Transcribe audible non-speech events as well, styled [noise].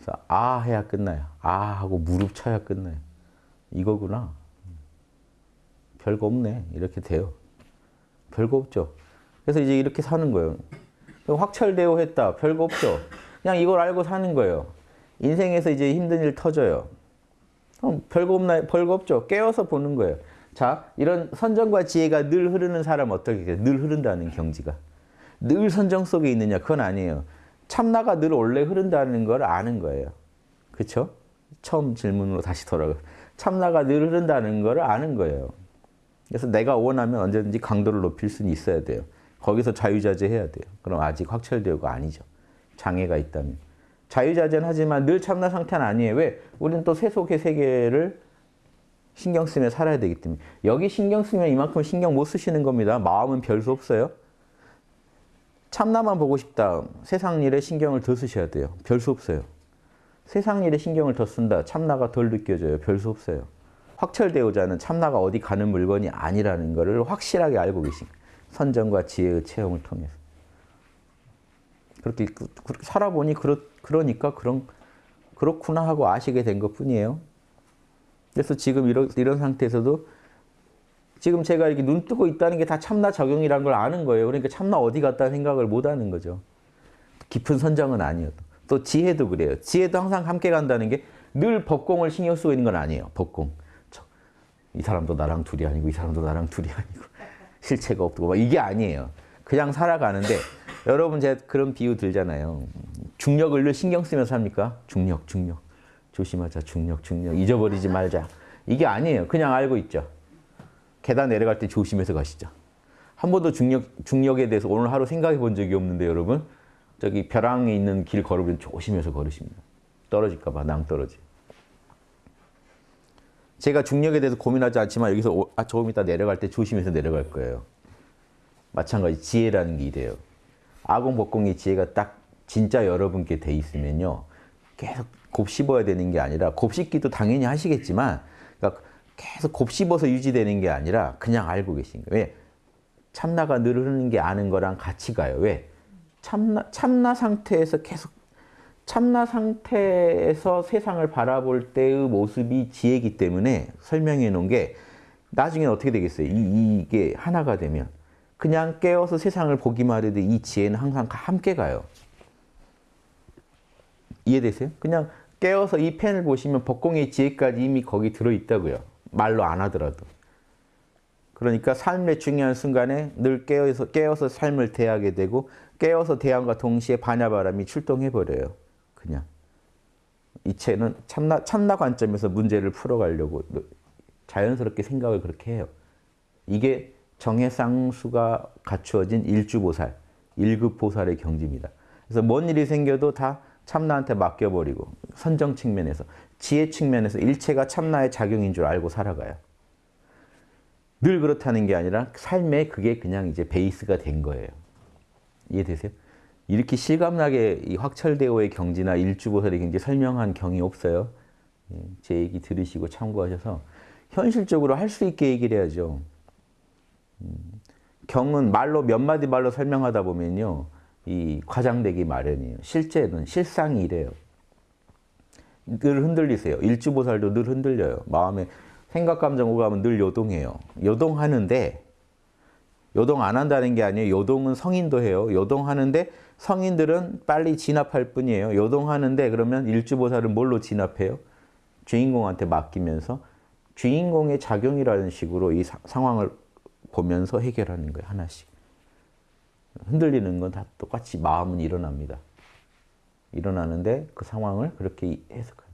그래서 아 해야 끝나요. 아 하고 무릎 쳐야 끝나요. 이거구나. 별거 없네. 이렇게 돼요. 별거 없죠. 그래서 이제 이렇게 사는 거예요. 확철대오 했다. 별거 없죠. 그냥 이걸 알고 사는 거예요. 인생에서 이제 힘든 일 터져요. 그럼 별거 없나 별거 없죠. 깨워서 보는 거예요. 자, 이런 선정과 지혜가 늘 흐르는 사람 어떻게 해요? 늘 흐른다는 경지가. 늘 선정 속에 있느냐? 그건 아니에요. 참나가 늘 원래 흐른다는 걸 아는 거예요. 그렇죠? 처음 질문으로 다시 돌아가. 참나가 늘 흐른다는 걸 아는 거예요. 그래서 내가 원하면 언제든지 강도를 높일 수는 있어야 돼요. 거기서 자유자재 해야 돼요. 그럼 아직 확철되고가 아니죠. 장애가 있다면. 자유자재는 하지만 늘 참나 상태는 아니에요. 왜? 우리는 또 세속의 세계를 신경 쓰며 살아야 되기 때문에. 여기 신경 쓰면 이만큼 신경 못 쓰시는 겁니다. 마음은 별 수 없어요. 참나만 보고 싶다. 세상 일에 신경을 더 쓰셔야 돼요. 별 수 없어요. 세상 일에 신경을 더 쓴다. 참나가 덜 느껴져요. 별 수 없어요. 확철대오자는 참나가 어디 가는 물건이 아니라는 것을 확실하게 알고 계신 선정과 지혜의 체험을 통해서. 그렇게, 그렇게 살아보니 그렇, 그러니까 그런, 그렇구나 하고 아시게 된 것 뿐이에요. 그래서 지금 이런, 이런 상태에서도 지금 제가 이렇게 눈 뜨고 있다는 게 다 참나 적용이라는 걸 아는 거예요. 그러니까 참나 어디 갔다 생각을 못 하는 거죠. 깊은 선정은 아니어도. 또 지혜도 그래요. 지혜도 항상 함께 간다는 게 늘 법공을 신경 쓰고 있는 건 아니에요. 법공. 저, 이 사람도 나랑 둘이 아니고 이 사람도 나랑 둘이 아니고 [laughs] 실체가 없고 막 이게 아니에요. 그냥 살아가는데 [laughs] 여러분 제가 그런 비유 들잖아요. 중력을 늘 신경 쓰면서 합니까? 중력, 중력. 조심하자, 중력, 중력. 잊어버리지 말자. 이게 아니에요. 그냥 알고 있죠. 계단 내려갈 때 조심해서 가시죠. 한 번도 중력, 중력에 대해서 오늘 하루 생각해 본 적이 없는데 여러분 저기 벼랑에 있는 길 걸으면 조심해서 걸으십니다. 떨어질까 봐 낭떨어지. 제가 중력에 대해서 고민하지 않지만 여기서 오, 아, 조금 이따 내려갈 때 조심해서 내려갈 거예요. 마찬가지 지혜라는 게 이래요. 아공법공의 지혜가 딱 진짜 여러분께 돼 있으면요. 계속 곱씹어야 되는 게 아니라 곱씹기도 당연히 하시겠지만 그러니까 계속 곱씹어서 유지되는 게 아니라 그냥 알고 계신 거예요. 왜? 참나가 늘 흐르는 게 아는 거랑 같이 가요. 왜? 참나, 참나 상태에서 계속 참나 상태에서 세상을 바라볼 때의 모습이 지혜이기 때문에 설명해 놓은 게 나중에 어떻게 되겠어요? 이, 이게 하나가 되면 그냥 깨어서 세상을 보기만 해도 이 지혜는 항상 함께 가요. 이해되세요? 그냥 깨어서 이 펜을 보시면 법공의 지혜까지 이미 거기 들어있다고요. 말로 안 하더라도. 그러니까 삶의 중요한 순간에 늘 깨어서, 깨어서 삶을 대하게 되고 깨어서 대함과 동시에 반야바람이 출동해버려요. 그냥. 이체는 참나, 참나 관점에서 문제를 풀어가려고 자연스럽게 생각을 그렇게 해요. 이게 정해쌍수가 갖추어진 일주보살, 일급보살의 경지입니다. 그래서 뭔 일이 생겨도 다 참나한테 맡겨버리고 선정 측면에서 지혜 측면에서 일체가 참나의 작용인 줄 알고 살아가요. 늘 그렇다는 게 아니라 삶에 그게 그냥 이제 베이스가 된 거예요. 이해되세요? 이렇게 실감나게 이 확철대오의 경지나 일주보살의 경지 설명한 경이 없어요. 제 얘기 들으시고 참고하셔서 현실적으로 할 수 있게 얘기를 해야죠. 경은 말로 몇 마디 말로 설명하다 보면요. 이 과장되기 마련이에요. 실제는 실상이 이래요. 늘 흔들리세요. 일주보살도 늘 흔들려요. 마음에 생각, 감정, 오감은 늘 요동해요. 요동하는데 요동 안 한다는 게 아니에요. 요동은 성인도 해요. 요동하는데 성인들은 빨리 진압할 뿐이에요. 요동하는데 그러면 일주보살은 뭘로 진압해요? 주인공한테 맡기면서 주인공의 작용이라는 식으로 이 사, 상황을 보면서 해결하는 거예요. 하나씩. 흔들리는 건 다 똑같이 마음은 일어납니다. 일어나는데 그 상황을 그렇게 해석해요.